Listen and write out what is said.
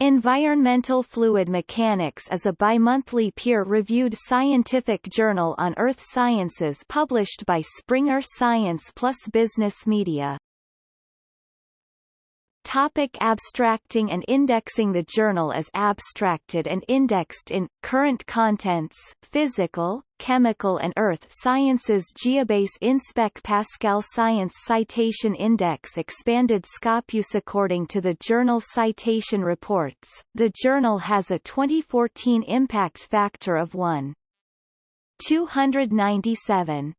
Environmental Fluid Mechanics is a bimonthly peer-reviewed scientific journal on earth sciences published by Springer Science plus Business Media. Topic abstracting and indexing The journal is abstracted and indexed in, Current Contents, Physical, Chemical and Earth Sciences Geobase Inspec Pascal Science Citation Index Expanded Scopus According to the journal Citation Reports, the journal has a 2014 impact factor of 1. 297.